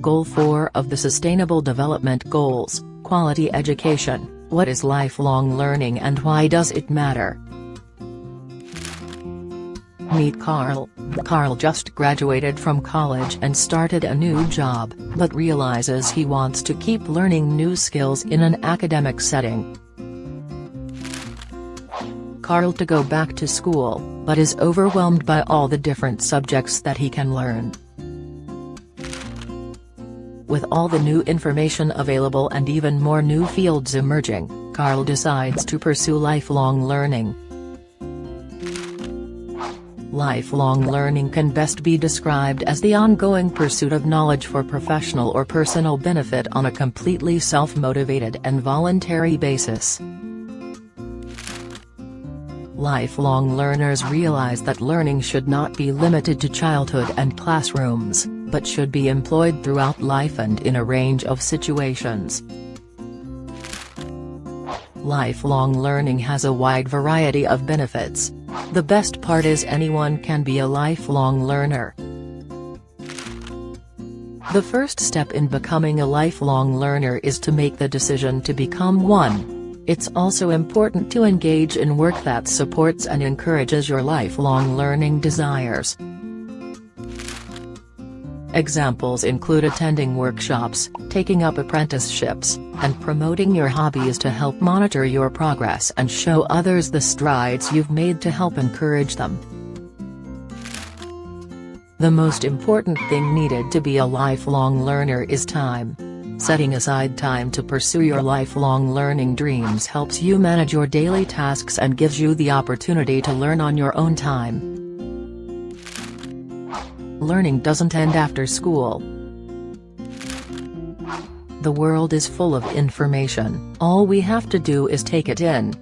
Goal 4 of the Sustainable Development Goals, Quality Education, What is lifelong learning and why does it matter? Meet Carl. Carl just graduated from college and started a new job, but realizes he wants to keep learning new skills in an academic setting. Carl to go back to school, but is overwhelmed by all the different subjects that he can learn. With all the new information available and even more new fields emerging, Carl decides to pursue lifelong learning. Lifelong learning can best be described as the ongoing pursuit of knowledge for professional or personal benefit on a completely self-motivated and voluntary basis. Lifelong learners realize that learning should not be limited to childhood and classrooms, but should be employed throughout life and in a range of situations. Lifelong learning has a wide variety of benefits. The best part is anyone can be a lifelong learner. The first step in becoming a lifelong learner is to make the decision to become one. It's also important to engage in work that supports and encourages your lifelong learning desires. Examples include attending workshops, taking up apprenticeships, and promoting your hobbies to help monitor your progress and show others the strides you've made to help encourage them. The most important thing needed to be a lifelong learner is time. Setting aside time to pursue your lifelong learning dreams helps you manage your daily tasks and gives you the opportunity to learn on your own time. Learning doesn't end after school. The world is full of information, all we have to do is take it in.